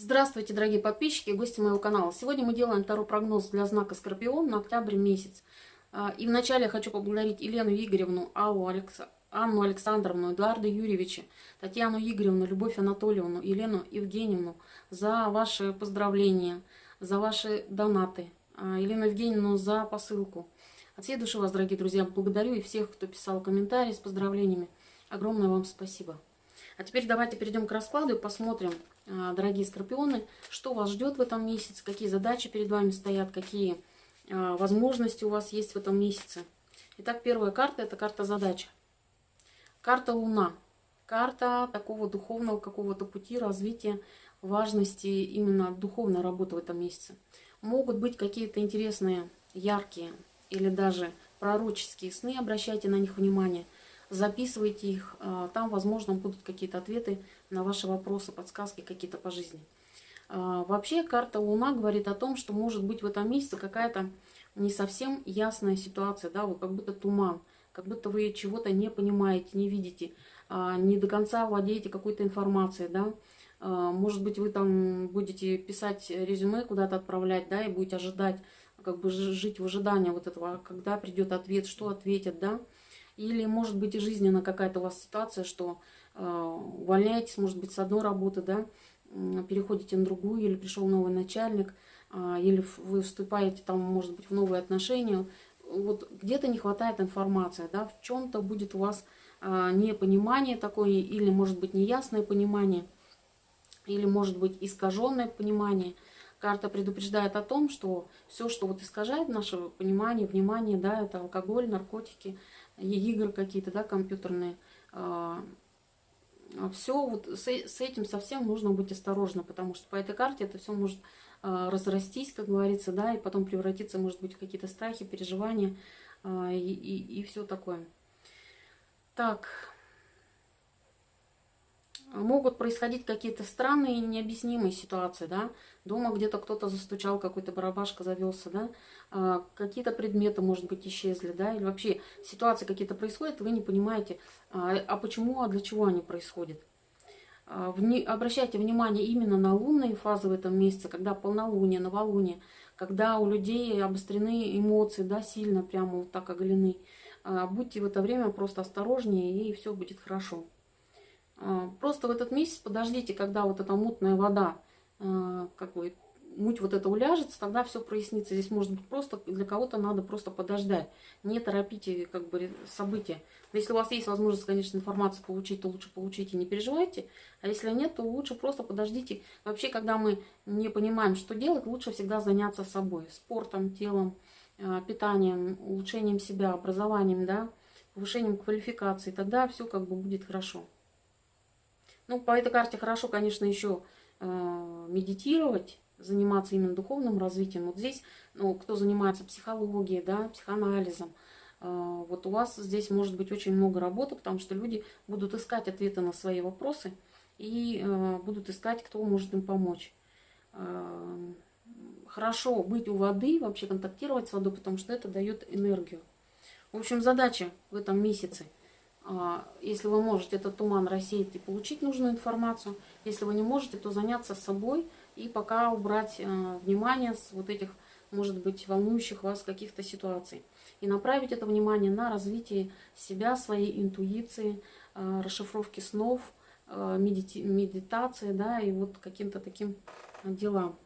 Здравствуйте, дорогие подписчики и гости моего канала. Сегодня мы делаем второй прогноз для знака Скорпион на октябрь месяц. А, и вначале я хочу поблагодарить Елену Игоревну, Аллу Алекс... Анну Александровну, Эдуарда Юрьевича, Татьяну Игоревну, Любовь Анатольевну, Елену Евгеньевну за ваши поздравления, за ваши донаты. А, Елену Евгеньевну за посылку. От всей души вас, дорогие друзья, благодарю и всех, кто писал комментарии с поздравлениями. Огромное вам спасибо. А теперь давайте перейдем к раскладу и посмотрим, дорогие скорпионы, что вас ждет в этом месяце, какие задачи перед вами стоят, какие а, возможности у вас есть в этом месяце. Итак, первая карта – это карта задача. Карта Луна. Карта такого духовного какого-то пути развития, важности именно духовной работы в этом месяце. Могут быть какие-то интересные, яркие или даже пророческие сны, обращайте на них внимание – записывайте их. А, там, возможно, будут какие-то ответы на ваши вопросы, подсказки какие-то по жизни. А, вообще, карта Луна говорит о том, что может быть в этом месяце какая-то не совсем ясная ситуация, да, вот как будто туман, как будто вы чего-то не понимаете, не видите, а, не до конца владеете какой-то информацией, да, может быть, вы там будете писать резюме, куда-то отправлять, да, и будете ожидать, как бы жить в ожидании вот этого, когда придет ответ, что ответят, да, или, может быть, и жизненная какая-то у вас ситуация, что увольняетесь, может быть, с одной работы, да, переходите на другую, или пришел новый начальник, э, или вы вступаете там, может быть, в новые отношения. Вот где-то не хватает информации, да, в чем-то будет у вас э, непонимание такое, или, может быть, неясное понимание, или, может быть, искаженное понимание. Карта предупреждает о том, что все, что вот искажает наше понимание, внимание, да, это алкоголь, наркотики – игры какие-то, да, компьютерные. А, а все вот с, с этим совсем нужно быть осторожно, потому что по этой карте это все может а, разрастись, как говорится, да, и потом превратиться, может быть, в какие-то страхи, переживания и, и, и все такое. Так, могут происходить какие-то странные и необъяснимые ситуации, да, дома где-то кто-то застучал, какой-то барабашка завелся, да, а, какие-то предметы, может быть, исчезли, да, или вообще ситуации какие-то происходят, вы не понимаете, а, а почему, а для чего они происходят. А, вни, обращайте внимание именно на лунные фазы в этом месяце, когда полнолуние, новолуние, когда у людей обострены эмоции, да, сильно прямо вот так оголены. А, будьте в это время просто осторожнее, и все будет хорошо. А, просто в этот месяц подождите, когда вот эта мутная вода, а, как бы, муть вот это уляжется, тогда все прояснится. Здесь может быть просто, для кого-то надо просто подождать. Не торопите как бы события. Если у вас есть возможность, конечно, информацию получить, то лучше получите, не переживайте. А если нет, то лучше просто подождите. Вообще, когда мы не понимаем, что делать, лучше всегда заняться собой. Спортом, телом, а, питанием, улучшением себя, образованием, да, повышением квалификации. Тогда все как бы будет хорошо. Ну, по этой карте хорошо, конечно, еще э, медитировать, заниматься именно духовным развитием. Вот здесь, ну, кто занимается психологией, да, психоанализом, э, вот у вас здесь может быть очень много работы, потому что люди будут искать ответы на свои вопросы и э, будут искать, кто может им помочь. Э, хорошо быть у воды, вообще контактировать с водой, потому что это дает энергию. В общем, задача в этом месяце – если вы можете этот туман рассеять и получить нужную информацию. Если вы не можете, то заняться собой и пока убрать э, внимание с вот этих, может быть, волнующих вас каких-то ситуаций. И направить это внимание на развитие себя, своей интуиции, э, расшифровки снов, э, медитации, да, и вот каким-то таким делам.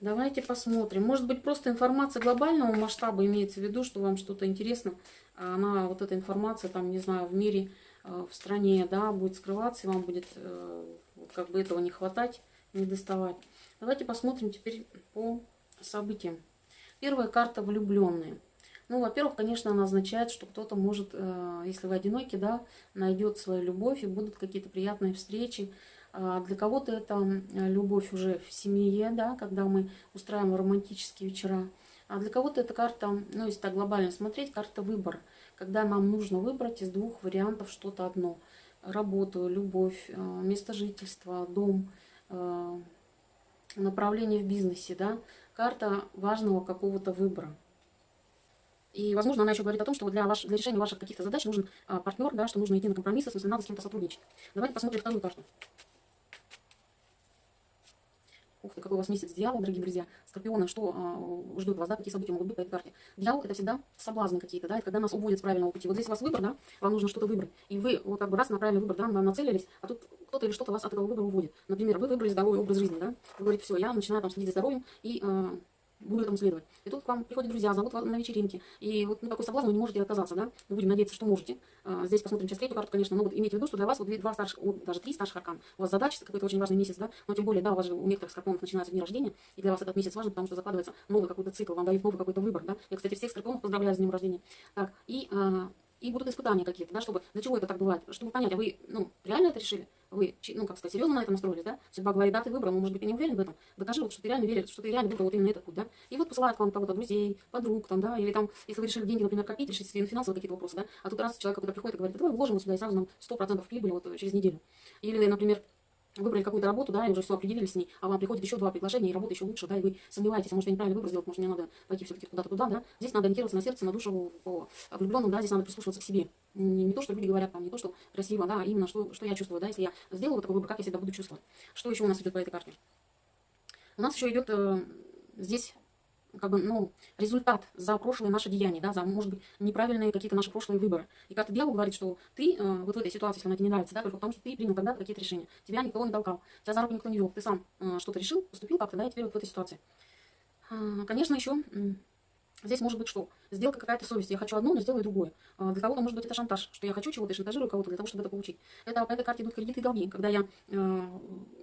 Давайте посмотрим. Может быть, просто информация глобального масштаба имеется в виду, что вам что-то интересно а она, вот эта информация, там, не знаю, в мире, э, в стране, да, будет скрываться, и вам будет э, как бы этого не хватать, не доставать. Давайте посмотрим теперь по событиям. Первая карта влюбленные. Ну, во-первых, конечно, она означает, что кто-то может, э, если вы одиноки, да, найдет свою любовь, и будут какие-то приятные встречи. А для кого-то это любовь уже в семье, да, когда мы устраиваем романтические вечера. А для кого-то эта карта, ну, если так глобально смотреть, карта выбор. Когда нам нужно выбрать из двух вариантов что-то одно. Работу, любовь, э, место жительства, дом, э, направление в бизнесе, да. Карта важного какого-то выбора. И, возможно, она еще говорит о том, что для, ваш, для решения ваших каких-то задач нужен а, партнер, да, что нужно идти на компромиссы, в смысле, надо с кем-то сотрудничать. Давайте посмотрим вторую карту. Ух ты, какой у вас месяц дьявол, дорогие друзья. Скорпионы, что э, ждут вас, да, какие события могут быть по этой карте. Дьявол это всегда соблазны какие-то, да, это когда нас уводят с правильного пути. Вот здесь у вас выбор, да, вам нужно что-то выбрать. И вы вот как бы раз на правильный выбор, да, нацелились, а тут кто-то или что-то вас от этого выбора уводит. Например, вы выбрали здоровый образ жизни, да, вы говорите, все, я начинаю там следить за здоровьем и э, буду этому следовать. И тут к вам приходят друзья, зовут на вечеринке. И вот ну, такой соблазн вы не можете отказаться, да? Мы будем надеяться, что можете. А, здесь посмотрим сейчас третью карту, конечно, но вот имейте в виду, что для вас вот два старших, даже три старших аркан. У вас задача, какой-то очень важный месяц, да? Но тем более, да, у вас же у некоторых скорпионов начинается день рождения, и для вас этот месяц важен, потому что закладывается новый какой-то цикл, вам дают новый какой-то выбор, да? Я, кстати, всех скорпионов поздравляю с днем рождения. Так, и, а, и будут испытания какие-то, да, чтобы, для чего это так бывает? Чтобы понять, а вы, ну, реально это решили? вы, ну, как сказать, серьезно на это настроились, да? Судьба говорит, да, ты выбрал, но, может быть, ты не уверен в этом. Докажи, вот, что ты реально веришь, что ты реально выбрал вот именно этот путь, да? И вот посылают к вам кого-то друзей, подруг, там, да, или там, если вы решили деньги, например, копить, решить себе финансовые какие-то вопросы, да? А тут раз человек, который приходит и говорит, давай вложим сюда и сразу нам 100% прибыли вот через неделю. Или, например, выбрали какую-то работу, да, и уже все определились с ней, а вам приходит еще два предложения, и работа еще лучше, да, и вы сомневаетесь, а может я неправильно выбор сделал, может мне надо пойти все-таки куда-то туда, да. Здесь надо ориентироваться на сердце, на душу по влюбленным, да, здесь надо прислушиваться к себе. Не, не то, что люди говорят там, не то, что красиво, да, а именно что, что я чувствую, да, если я сделала такой выбор, как я себя буду чувствовать. Что еще у нас идет по этой карте? У нас еще идет э, здесь как бы, ну, результат за прошлые наши деяния, да, за, может быть, неправильные какие-то наши прошлые выборы. И как-то дьявол говорит, что ты э, вот в этой ситуации, если она тебе не нравится, да, только потому что ты принял когда-то какие-то решения. Тебя никто не толкал, тебя за руку никто не вел, ты сам э, что-то решил, поступил как-то, да, и теперь вот в этой ситуации. Э, конечно, еще Здесь может быть что? Сделка какая-то совесть. Я хочу одно, но сделаю другое. А, для кого-то может быть это шантаж, что я хочу чего-то и шантажирую кого-то для того, чтобы это получить. Это по этой карте идут кредиты и долги. Когда я э,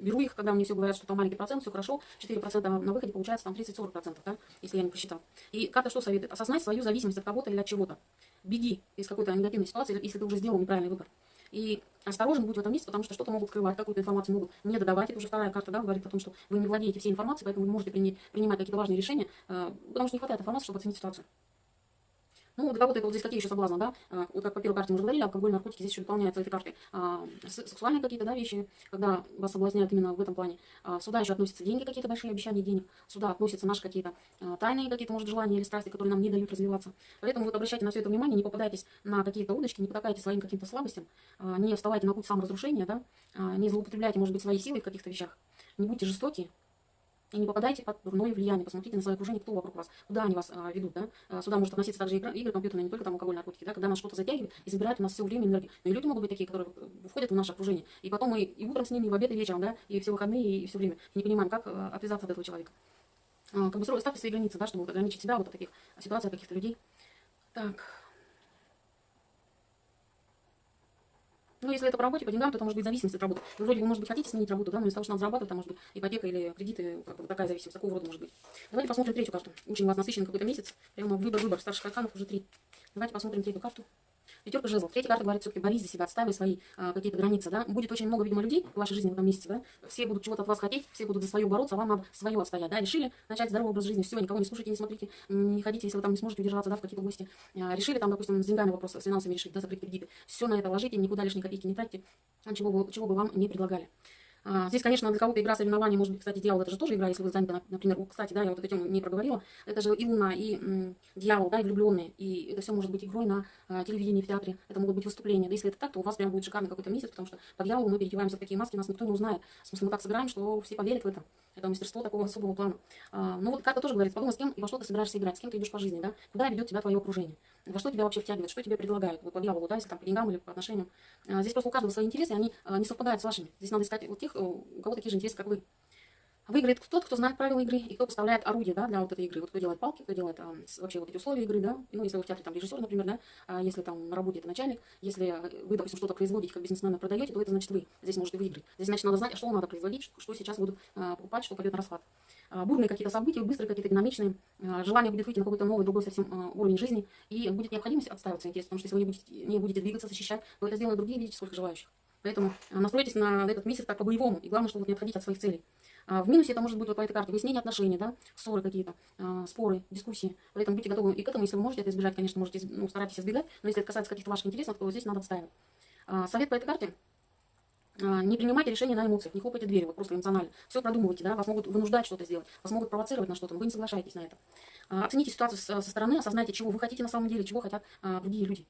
беру их, когда мне все говорят, что там маленький процент, все хорошо, 4% на выходе получается там 30-40%, да, если я не посчитал. И карта что советует? Осознать свою зависимость от кого-то или от чего-то. Беги из какой-то негативной ситуации, если ты уже сделал неправильный выбор. И осторожен будь в этом месте, потому что что-то могут скрывать, какую-то информацию могут не додавать. Это уже вторая карта да, говорит о том, что вы не владеете всей информацией, поэтому вы можете принимать какие-то важные решения, э, потому что не хватает информации, чтобы оценить ситуацию. Ну, для кого-то это вот здесь какие еще соблазны, да? А, вот как по первой карте мы уже говорили, алкоголь, наркотики здесь еще дополняются этой картой. Сексуальные какие-то, да, вещи, когда вас соблазняют именно в этом плане. А, сюда еще относятся деньги, какие-то большие обещания денег. Сюда относятся наши какие-то а, тайные какие-то, может, желания или страсти, которые нам не дают развиваться. Поэтому вот обращайте на все это внимание, не попадайтесь на какие-то удочки, не потакайте своим каким-то слабостям, не вставайте на путь саморазрушения, да, не злоупотребляйте, может быть, своей силой в каких-то вещах. Не будьте жестоки, и не попадайте под дурное влияние. Посмотрите на свое окружение, кто вокруг вас, куда они вас а, ведут. Да? А, сюда может относиться также игры, игры компьютерные, не только там алкоголь, наркотики. Да? Когда нас что-то затягивает и забирает у нас все время энергию. Но и люди могут быть такие, которые входят в наше окружение. И потом мы и утром с ними, и в обед, и вечером, да? и все выходные, и все время. И не понимаем, как а, отвязаться от этого человека. А, как бы ставьте свои границы, да, чтобы ограничить себя вот от таких ситуаций, каких-то людей. Так. Ну, если это по работе, по деньгам, то это может быть зависимость от работы. Вы вроде, вы, может быть, хотите сменить работу, да, но из-за того, что надо зарабатывать, там может быть ипотека или кредиты, как бы такая зависимость, такого рода может быть. Давайте посмотрим третью карту. Очень у вас насыщенный какой-то месяц. Прямо выбор-выбор. Старших арканов уже три. Давайте посмотрим третью карту. Пятерка жезлов. Третья карта говорит, все-таки борись за себя, отстаивай свои а, какие-то границы, да. Будет очень много, видимо, людей в вашей жизни в этом месяце, да. Все будут чего-то от вас хотеть, все будут за свое бороться, а вам надо свое отстоять, да. Решили начать здоровый образ жизни, все, никого не слушайте, не смотрите, не ходите, если вы там не сможете удержаться, да, в какие-то гости. А, решили там, допустим, с деньгами вопрос, с финансами решить, да, закрыть кредиты. Все на это ложите, никуда лишние копейки не тратьте, чего бы, чего бы вам не предлагали. А, здесь, конечно, для кого-то игра соревнований, может быть, кстати, дьявол, это же тоже игра, если вы заняты, например, кстати, да, я вот эту тему не проговорила, это же и луна, и дьявол, да, и влюбленные, и это все может быть игрой на а, телевидении, в театре, это могут быть выступления, да, если это так, то у вас прям будет шикарный какой-то месяц, потому что по дьяволу мы переодеваемся в такие маски, нас никто не узнает, в смысле, мы так сыграем, что все поверят в это, это мастерство такого особого плана. А, ну вот карта тоже говорит, подумай, с кем и во что ты собираешься играть, с кем ты идешь по жизни, да, куда ведет тебя твое окружение, во что тебя вообще втягивает, что тебе предлагают, вот по дьяволу, да, если там по деньгам или по отношениям. А, здесь просто у каждого свои интересы, они а, не совпадают с вашими. Здесь надо искать вот тех, у кого такие же интересы, как вы. Выиграет тот, кто знает правила игры и кто поставляет орудие да, для вот этой игры. Вот кто делает палки, кто делает а, вообще вот эти условия игры, да. Ну, если вы в театре там режиссер, например, да, а если там на работе это начальник, если вы, допустим, что-то производите, как бизнесмена продаете, то это значит вы. Здесь можете выиграть. Здесь, значит, надо знать, что надо производить, что сейчас будут а, покупать, что пойдет на расход. А, бурные какие-то события, быстрые какие-то динамичные, а, желание будет выйти на какой-то новый, другой совсем а, уровень жизни, и будет необходимость отстаивать свои интересы, потому что если вы не будете, не будете двигаться, защищать, то это сделают другие, видите, сколько желающих. Поэтому настройтесь на этот месяц так по-боевому, и главное, чтобы не отходить от своих целей. В минусе это может быть вот по этой карте выяснение отношений, да, ссоры какие-то, споры, дискуссии. Поэтому будьте готовы и к этому, если вы можете это избежать, конечно, можете, ну, старайтесь избегать, но если это касается каких-то ваших интересов, то здесь надо отстаивать. Совет по этой карте а, не принимайте решения на эмоциях, не хлопайте дверью, вот просто эмоционально. Все продумывайте, да, вас могут вынуждать что-то сделать, вас могут провоцировать на что-то, вы не соглашаетесь на это. А, оцените ситуацию со стороны, осознайте, чего вы хотите на самом деле, чего хотят а, другие люди.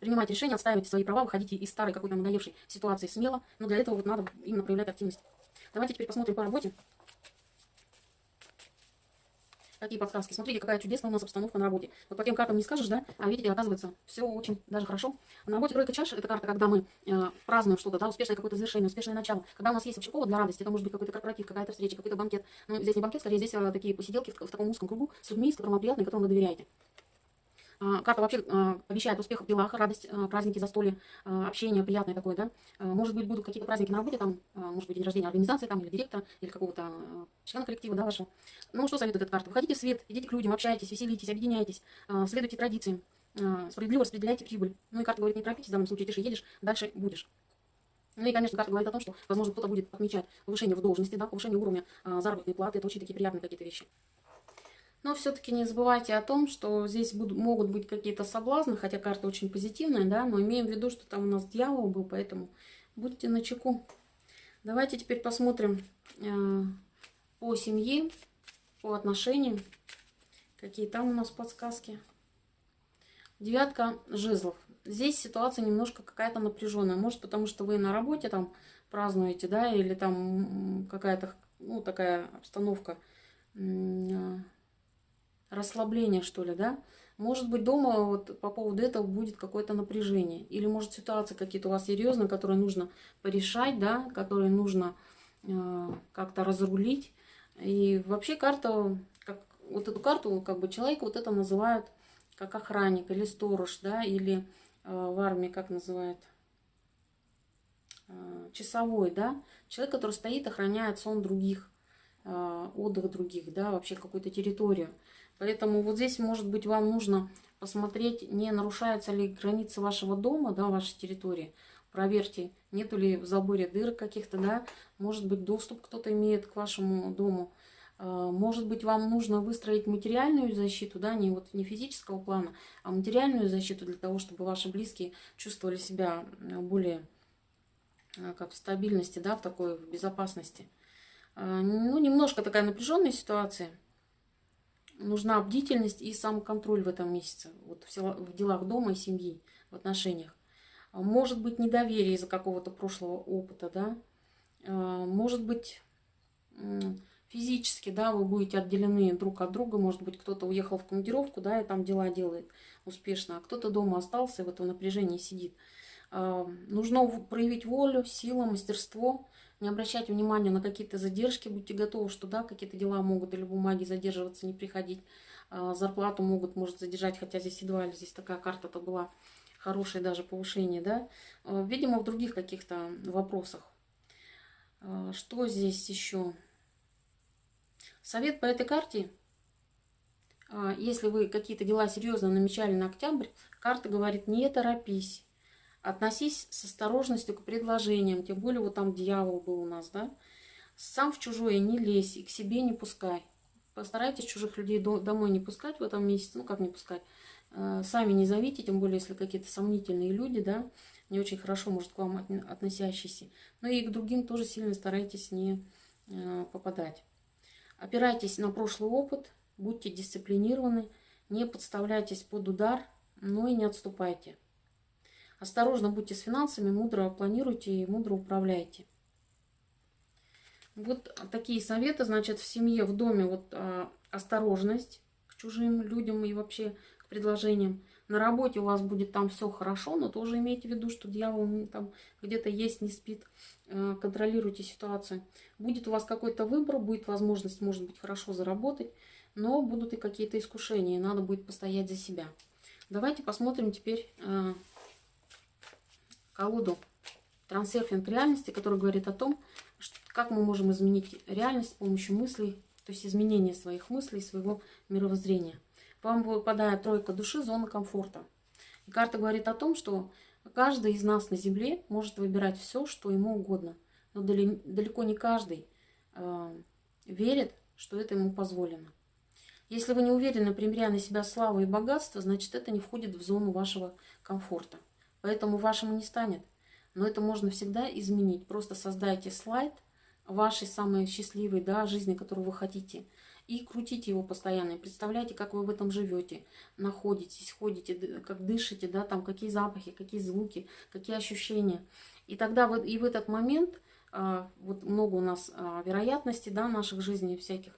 Принимайте решения, отстаивайте свои права, выходите из старой какой-то надоевшей ситуации смело, но для этого вот надо именно проявлять активность. Давайте теперь посмотрим по работе. Какие подсказки? Смотрите, какая чудесная у нас обстановка на работе. Вот по тем картам не скажешь, да? А видите, оказывается, все очень даже хорошо. На работе тройка чаш – это карта, когда мы э, празднуем что-то, да, успешное какое-то завершение, успешное начало. Когда у нас есть вообще повод для радости, это может быть какой-то корпоратив, какая-то встреча, какой-то банкет. Ну, здесь не банкет, скорее здесь э, такие посиделки в, в таком узком кругу с людьми, с которыми вам приятно и которым вы доверяете. А, карта вообще а, обещает успех в делах, радость, а, праздники, застолье, общение приятное такое, да. Может быть, будут какие-то праздники на работе, там, может быть, день рождения организации, там, или директора, или какого-то члена коллектива, да, вашего. Ну, что советует эта карта? Выходите в свет, идите к людям, общайтесь, веселитесь, объединяйтесь, следуйте традициям, справедливо распределяйте прибыль. Ну, и карта говорит, не торопитесь, в данном случае тише едешь, дальше будешь. Ну и, конечно, карта говорит о том, что, возможно, кто-то будет отмечать повышение в должности, да, повышение уровня заработной платы, это очень такие приятные какие-то вещи. Но все-таки не забывайте о том, что здесь будут, могут быть какие-то соблазны, хотя карта очень позитивная, да, но имеем в виду, что там у нас дьявол был, поэтому будьте начеку. Давайте теперь посмотрим э, по семье, по отношениям, какие там у нас подсказки. Девятка жезлов. Здесь ситуация немножко какая-то напряженная. Может, потому что вы на работе там празднуете, да, или там какая-то, ну, такая обстановка э, расслабление, что ли, да? Может быть, дома вот по поводу этого будет какое-то напряжение. Или, может, ситуации какие-то у вас серьезные, которые нужно порешать, да, которые нужно э, как-то разрулить. И вообще карта, как, вот эту карту, как бы человека вот это называют как охранник или сторож, да, или э, в армии как называют, э, часовой, да, человек, который стоит, охраняет сон других, э, отдых других, да, вообще какую-то территорию. Поэтому вот здесь, может быть, вам нужно посмотреть, не нарушаются ли границы вашего дома, да, вашей территории. Проверьте, нету ли в заборе дыр каких-то, да, может быть, доступ кто-то имеет к вашему дому. А, может быть, вам нужно выстроить материальную защиту, да, не вот не физического плана, а материальную защиту для того, чтобы ваши близкие чувствовали себя более а, как в стабильности, да, в такой в безопасности. А, ну, немножко такая напряженная ситуация – нужна бдительность и самоконтроль в этом месяце, вот в делах дома и семьи, в отношениях. А может быть недоверие из-за какого-то прошлого опыта, да, а, может быть физически, да, вы будете отделены друг от друга, может быть кто-то уехал в командировку, да, и там дела делает успешно, а кто-то дома остался и в этом напряжении сидит. А, нужно проявить волю, силу, мастерство, не обращайте внимания на какие-то задержки, будьте готовы, что да, какие-то дела могут или бумаги задерживаться, не приходить, а, зарплату могут, может, задержать, хотя здесь едва ли здесь такая карта-то была, хорошее даже повышение, да, а, видимо, в других каких-то вопросах. А, что здесь еще? Совет по этой карте, если вы какие-то дела серьезно намечали на октябрь, карта говорит, не торопись, Относись с осторожностью к предложениям, тем более вот там дьявол был у нас, да. Сам в чужое не лезь и к себе не пускай. Постарайтесь чужих людей домой не пускать в этом месяце, ну как не пускать, э, сами не зовите, тем более если какие-то сомнительные люди, да, не очень хорошо, может, к вам относящиеся. Но и к другим тоже сильно старайтесь не э, попадать. Опирайтесь на прошлый опыт, будьте дисциплинированы, не подставляйтесь под удар, но и не отступайте. Осторожно будьте с финансами, мудро планируйте и мудро управляйте. Вот такие советы, значит, в семье, в доме вот а, осторожность к чужим людям и вообще к предложениям. На работе у вас будет там все хорошо, но тоже имейте в виду, что дьявол там где-то есть, не спит. Э, контролируйте ситуацию. Будет у вас какой-то выбор, будет возможность, может быть, хорошо заработать, но будут и какие-то искушения, надо будет постоять за себя. Давайте посмотрим теперь э, колоду трансерфинг реальности, который говорит о том, что, как мы можем изменить реальность с помощью мыслей, то есть изменения своих мыслей, своего мировоззрения. Вам выпадает тройка души, зона комфорта. И карта говорит о том, что каждый из нас на Земле может выбирать все, что ему угодно. Но далеко не каждый э, верит, что это ему позволено. Если вы не уверены, примеряя на себя славу и богатство, значит это не входит в зону вашего комфорта. Поэтому вашему не станет. Но это можно всегда изменить. Просто создайте слайд вашей самой счастливой да, жизни, которую вы хотите. И крутите его постоянно. И представляйте, как вы в этом живете, находитесь, ходите, как дышите, да, там какие запахи, какие звуки, какие ощущения. И тогда вот, и в этот момент, а, вот много у нас а, вероятностей да, наших жизней всяких,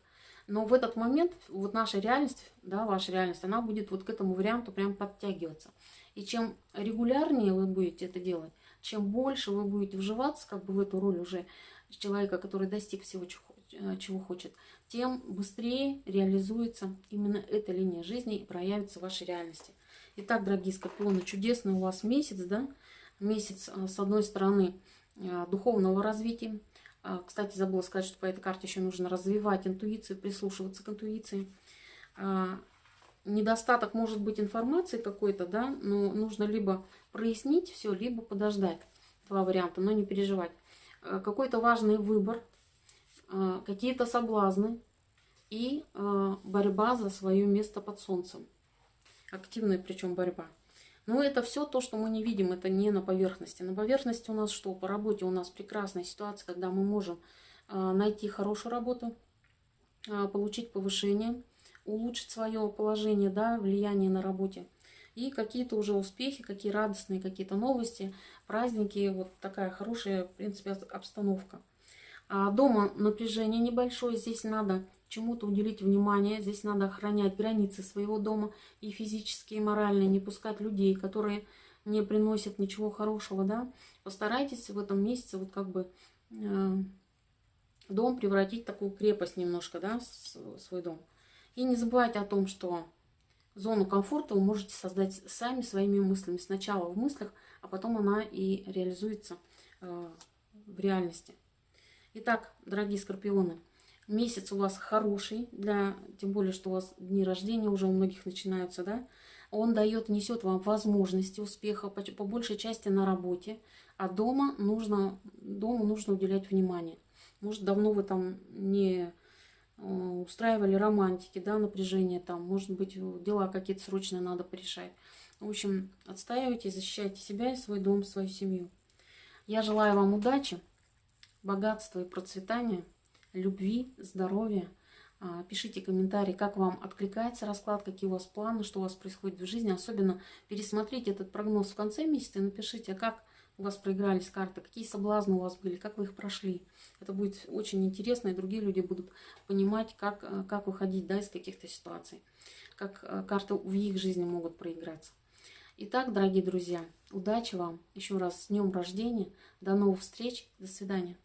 Но в этот момент вот наша реальность, да, ваша реальность, она будет вот к этому варианту прям подтягиваться. И чем регулярнее вы будете это делать, чем больше вы будете вживаться как бы в эту роль уже человека, который достиг всего, чего хочет, тем быстрее реализуется именно эта линия жизни и проявится в вашей реальности. Итак, дорогие скорпионы, чудесный у вас месяц, да? Месяц, э, с одной стороны, э, духовного развития. Кстати, забыла сказать, что по этой карте еще нужно развивать интуицию, прислушиваться к интуиции. Недостаток может быть информации какой-то, да, но нужно либо прояснить все, либо подождать. Два варианта, но не переживать. Э, какой-то важный выбор, какие-то соблазны и борьба за свое место под солнцем активная причем борьба. Но это все то, что мы не видим, это не на поверхности. На поверхности у нас что? По работе у нас прекрасная ситуация, когда мы можем найти хорошую работу, получить повышение, улучшить свое положение, да, влияние на работе. И какие-то уже успехи, какие радостные какие-то новости, праздники, вот такая хорошая, в принципе, обстановка. А дома напряжение небольшое, здесь надо чему-то уделить внимание. Здесь надо охранять границы своего дома и физически, и морально, не пускать людей, которые не приносят ничего хорошего, да. Постарайтесь в этом месяце вот как бы э, дом превратить в такую крепость немножко, да, свой дом. И не забывайте о том, что зону комфорта вы можете создать сами своими мыслями. Сначала в мыслях, а потом она и реализуется э, в реальности. Итак, дорогие скорпионы, Месяц у вас хороший, для, тем более, что у вас дни рождения уже у многих начинаются, да? Он дает, несет вам возможности успеха, по, по большей части на работе. А дома нужно, дому нужно уделять внимание. Может, давно вы там не устраивали романтики, да, напряжение там. Может быть, дела какие-то срочные надо порешать. В общем, отстаивайте, защищайте себя и свой дом, свою семью. Я желаю вам удачи, богатства и процветания любви, здоровья. А, пишите комментарии, как вам откликается расклад, какие у вас планы, что у вас происходит в жизни. Особенно пересмотрите этот прогноз в конце месяца и напишите, как у вас проигрались карты, какие соблазны у вас были, как вы их прошли. Это будет очень интересно, и другие люди будут понимать, как, э, как выходить да, из каких-то ситуаций, как э, карты в их жизни могут проиграться. Итак, дорогие друзья, удачи вам. Еще раз с днем рождения. До новых встреч. До свидания.